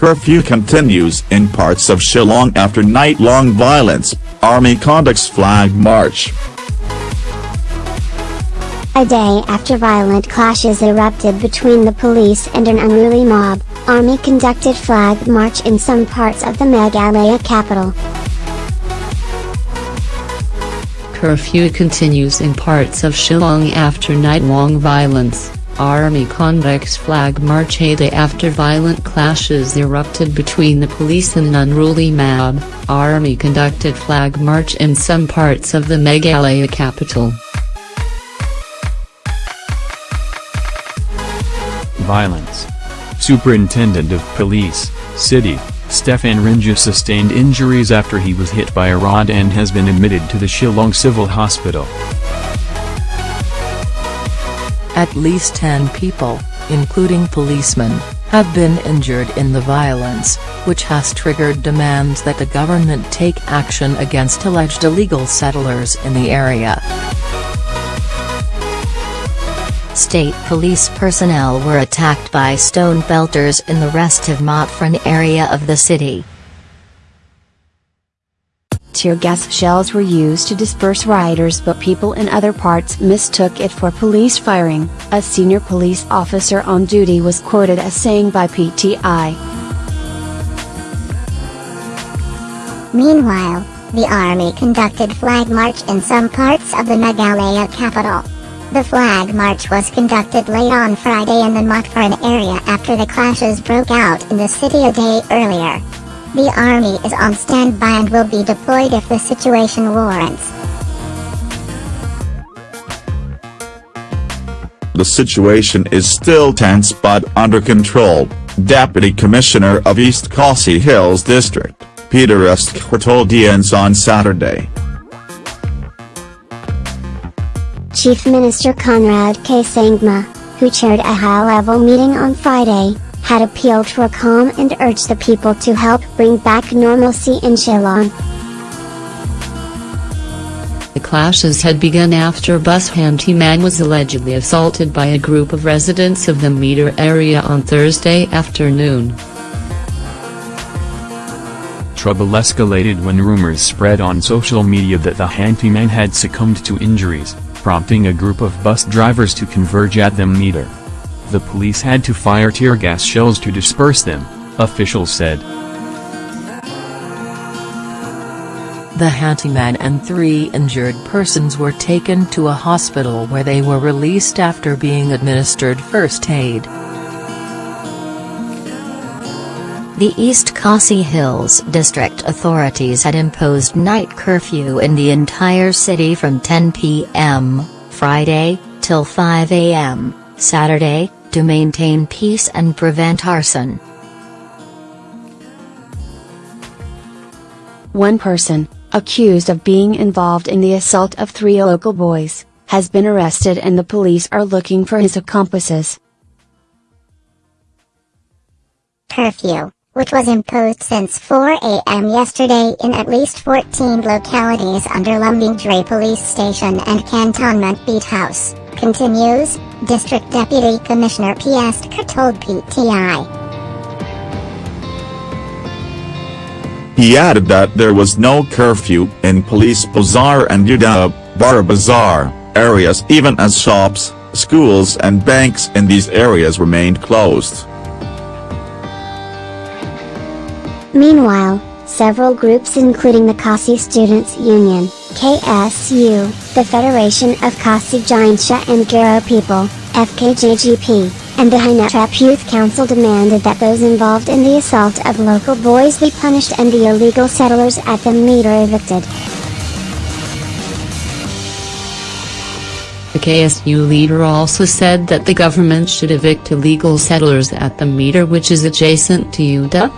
Curfew continues in parts of Shillong after night-long violence, army conducts flag march. A day after violent clashes erupted between the police and an unruly mob, army conducted flag march in some parts of the Meghalaya capital. Curfew continues in parts of Shillong after night-long violence. Army conducts flag march a day after violent clashes erupted between the police and an unruly mob. Army conducted flag march in some parts of the Meghalaya capital. Violence. Superintendent of Police, City, Stephen Rynjah sustained injuries after he was hit by a rod and has been admitted to the Shillong Civil Hospital. At least 10 people, including policemen, have been injured in the violence, which has triggered demands that the government take action against alleged illegal settlers in the area. State police personnel were attacked by stone pelters in the restive Mawprem area of the city. Tear gas shells were used to disperse rioters but people in other parts mistook it for police firing, a senior police officer on duty was quoted as saying by PTI. Meanwhile, the army conducted flag march in some parts of the Meghalaya capital. The flag march was conducted late on Friday in the Mawprem area after the clashes broke out in the city a day earlier. The army is on standby and will be deployed if the situation warrants. The situation is still tense but under control, Deputy Commissioner of East Khasi Hills District, Peter Estkar told DNS on Saturday. Chief Minister Conrad K. Sangma, who chaired a high-level meeting on Friday, had appealed for calm and urged the people to help bring back normalcy in Shillong. The clashes had begun after bus handyman was allegedly assaulted by a group of residents of the Meter area on Thursday afternoon. Trouble escalated when rumors spread on social media that the handyman had succumbed to injuries, prompting a group of bus drivers to converge at the meter. The police had to fire tear gas shells to disperse them, officials said. The handyman and three injured persons were taken to a hospital where they were released after being administered first aid. The East Khasi Hills district authorities had imposed night curfew in the entire city from 10 p.m. Friday, till 5 a.m. Saturday, to maintain peace and prevent arson. One person, accused of being involved in the assault of three local boys, has been arrested and the police are looking for his accomplices. Curfew, which was imposed since 4 a.m. yesterday in at least 14 localities under Lumdiengjri Police Station and Cantonment Beat House, continues, District Deputy Commissioner P. Estkar told PTI. He added that there was no curfew in Police Bazaar and Iewduh, Bara Bazaar, areas even as shops, schools and banks in these areas remained closed. Meanwhile, several groups including the Khasi Students Union, KSU, the Federation of Khasi Jaintia and Garo People, FKJGP, and the Hynniewtrep Youth Council demanded that those involved in the assault of local boys be punished and the illegal settlers at the meter evicted. The KSU leader also said that the government should evict illegal settlers at the meter which is adjacent to Iewduh,